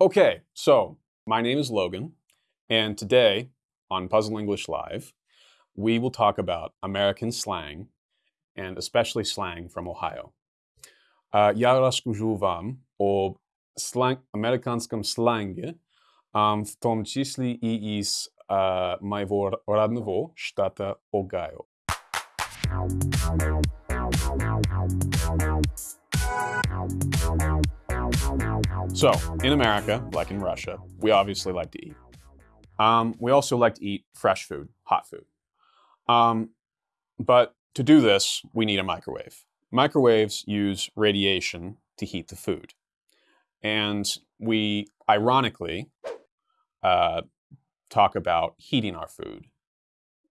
Okay, so my name is Logan, and today on Puzzle English Live, we will talk about American slang, and especially slang from Ohio. Uh, ja rozkажу вам об slang, американском сленге, um, в том числе и из uh, моего родного штата Огайо. So, in America, like in Russia, we obviously like to eat. Um, we also like to eat fresh food, hot food. Um, but to do this, we need a microwave. Microwaves use radiation to heat the food. And we, ironically, uh, talk about heating our food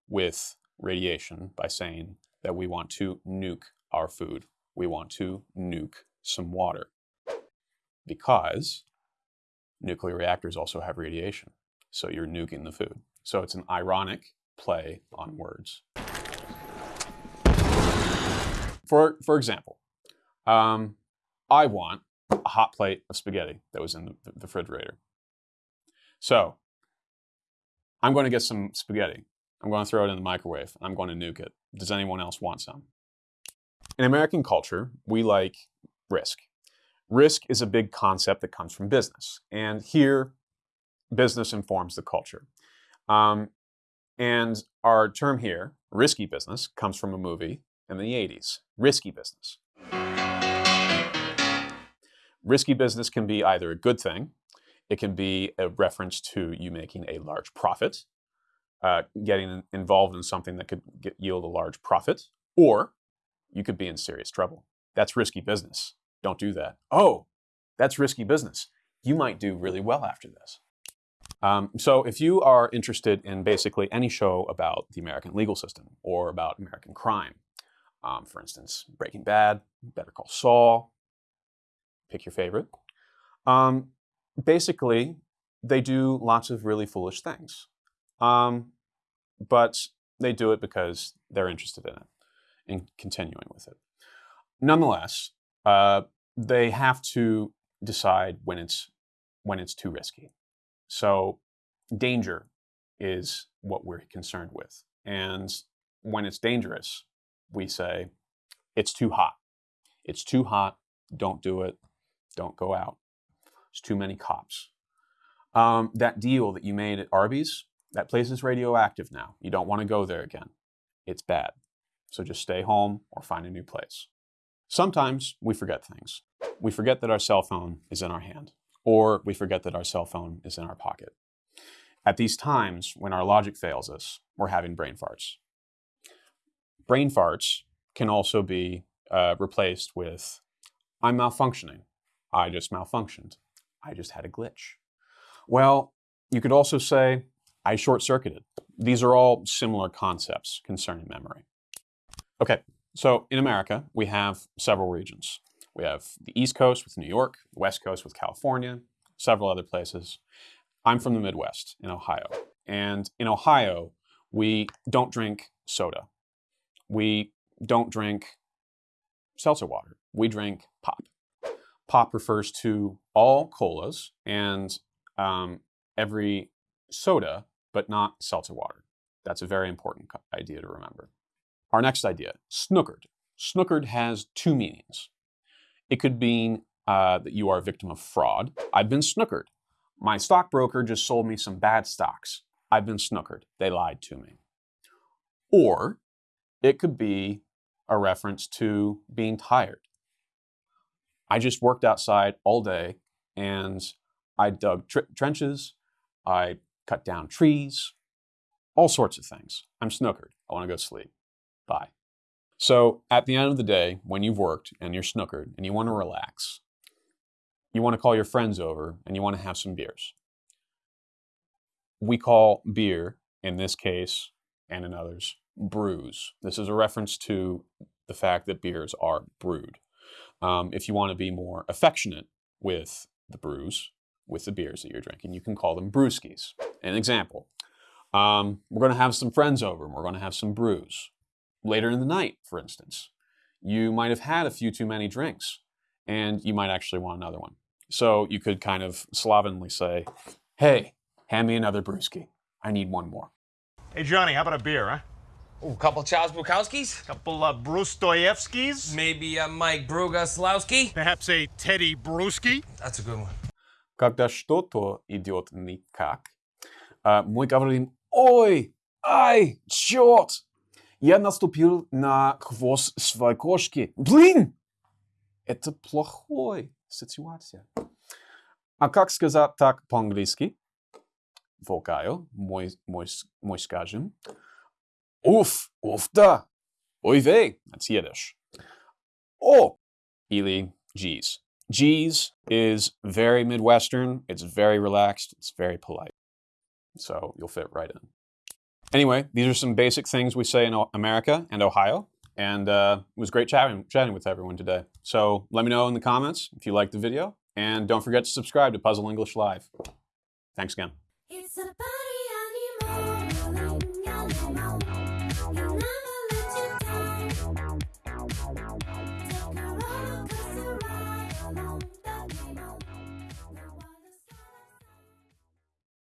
with radiation by saying that we want to nuke our food. We want to nuke some water because nuclear reactors also have radiation. So you're nuking the food. So it's an ironic play on words. For, for example, um, I want a hot plate of spaghetti that was in the, the refrigerator. So I'm going to get some spaghetti. I'm going to throw it in the microwave. I'm going to nuke it. Does anyone else want some? In American culture, we like risk. Risk is a big concept that comes from business. And here, business informs the culture. Um, and our term here, risky business, comes from a movie in the 80s, Risky Business. Risky business can be either a good thing, it can be a reference to you making a large profit, uh, getting involved in something that could get, yield a large profit, or you could be in serious trouble. That's risky business. Don't do that. Oh, that's risky business. You might do really well after this. Um, so if you are interested in basically any show about the American legal system or about American crime, um, for instance, Breaking Bad, Better Call Saul, pick your favorite. Um, basically, they do lots of really foolish things. Um, but they do it because they're interested in it and continuing with it. Nonetheless, uh, they have to decide when it's when it's too risky. So danger is what we're concerned with. And when it's dangerous, we say it's too hot. It's too hot. Don't do it. Don't go out. There's too many cops. Um, that deal that you made at Arby's, that place is radioactive now. You don't want to go there again. It's bad. So just stay home or find a new place. Sometimes we forget things. We forget that our cell phone is in our hand, or we forget that our cell phone is in our pocket. At these times, when our logic fails us, we're having brain farts. Brain farts can also be uh, replaced with, I'm malfunctioning. I just malfunctioned. I just had a glitch. Well, you could also say, I short circuited. These are all similar concepts concerning memory. Okay, so in America, we have several regions. We have the East Coast with New York, West Coast with California, several other places. I'm from the Midwest in Ohio. And in Ohio, we don't drink soda. We don't drink seltzer water. We drink pop. Pop refers to all colas and um, every soda, but not seltzer water. That's a very important idea to remember. Our next idea, snookered. Snookered has two meanings. It could mean uh, that you are a victim of fraud. I've been snookered. My stockbroker just sold me some bad stocks. I've been snookered. They lied to me. Or it could be a reference to being tired. I just worked outside all day and I dug tr trenches, I cut down trees, all sorts of things. I'm snookered. I want to go sleep. Bye. So at the end of the day, when you've worked and you're snookered and you want to relax, you want to call your friends over and you want to have some beers. We call beer, in this case and in others, brews. This is a reference to the fact that beers are brewed. Um, if you want to be more affectionate with the brews, with the beers that you're drinking, you can call them brewskis. An example, um, we're going to have some friends over and we're going to have some brews later in the night, for instance. You might have had a few too many drinks and you might actually want another one. So you could kind of slovenly say, "Hey, hand me another brewski. I need one more." Hey, Johnny, how about a beer, huh? Ooh, couple Charles Bukowskis? Couple of Brustoyevskis? Maybe a Mike Brugaslowski? Perhaps a Teddy Bruschi? That's a good one. Когда что-то идет никак, а, мы говорим «Ой, ай, черт! Я наступил на хвост своей кошки. Блин! Это плохой ситуация». А как сказать так по-английски? Волкаю, мой, мой, мой скажем. Уф, уф да. Ой вей, that's Yiddish. О, или geez. Geez is very Midwestern. It's very relaxed. It's very polite. So you'll fit right in. Anyway, these are some basic things we say in O- America and Ohio. And uh, it was great chatting, chatting with everyone today. So let me know in the comments if you liked the video. And don't forget to subscribe to Puzzle English Live. Thanks again.